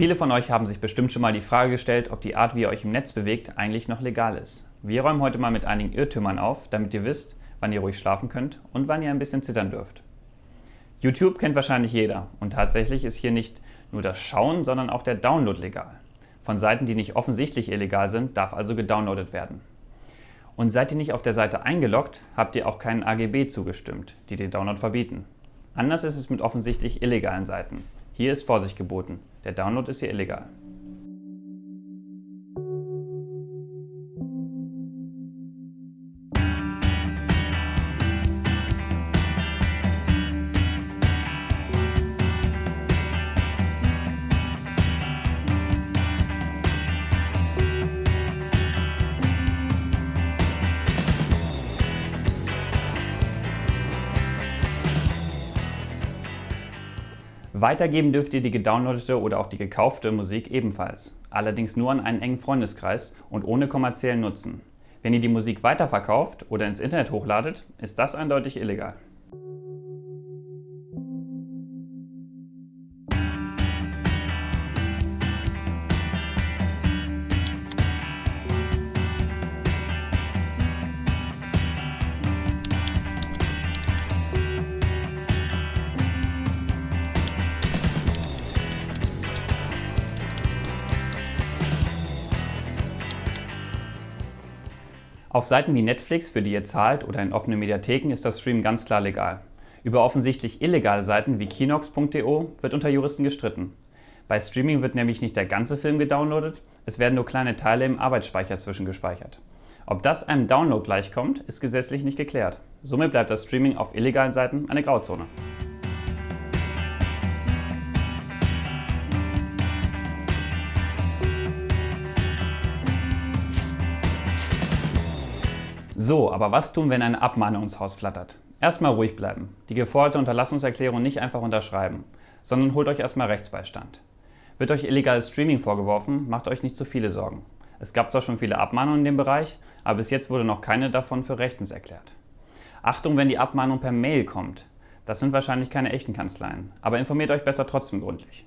Viele von euch haben sich bestimmt schon mal die Frage gestellt, ob die Art, wie ihr euch im Netz bewegt, eigentlich noch legal ist. Wir räumen heute mal mit einigen Irrtümern auf, damit ihr wisst, wann ihr ruhig schlafen könnt und wann ihr ein bisschen zittern dürft. YouTube kennt wahrscheinlich jeder und tatsächlich ist hier nicht nur das Schauen, sondern auch der Download legal. Von Seiten, die nicht offensichtlich illegal sind, darf also gedownloadet werden. Und seid ihr nicht auf der Seite eingeloggt, habt ihr auch keinen AGB zugestimmt, die den Download verbieten. Anders ist es mit offensichtlich illegalen Seiten. Hier ist Vorsicht geboten. Der Download ist hier illegal. Weitergeben dürft ihr die gedownloadete oder auch die gekaufte Musik ebenfalls, allerdings nur an einen engen Freundeskreis und ohne kommerziellen Nutzen. Wenn ihr die Musik weiterverkauft oder ins Internet hochladet, ist das eindeutig illegal. Auf Seiten wie Netflix, für die ihr zahlt, oder in offenen Mediatheken ist das Stream ganz klar legal. Über offensichtlich illegale Seiten wie kinox.de wird unter Juristen gestritten. Bei Streaming wird nämlich nicht der ganze Film gedownloadet, es werden nur kleine Teile im Arbeitsspeicher zwischengespeichert. Ob das einem Download gleichkommt, ist gesetzlich nicht geklärt. Somit bleibt das Streaming auf illegalen Seiten eine Grauzone. So, aber was tun, wenn eine Abmahnung ins Haus flattert? Erstmal ruhig bleiben. Die geforderte Unterlassungserklärung nicht einfach unterschreiben, sondern holt euch erstmal Rechtsbeistand. Wird euch illegales Streaming vorgeworfen, macht euch nicht zu viele Sorgen. Es gab zwar schon viele Abmahnungen in dem Bereich, aber bis jetzt wurde noch keine davon für rechtens erklärt. Achtung, wenn die Abmahnung per Mail kommt. Das sind wahrscheinlich keine echten Kanzleien, aber informiert euch besser trotzdem gründlich.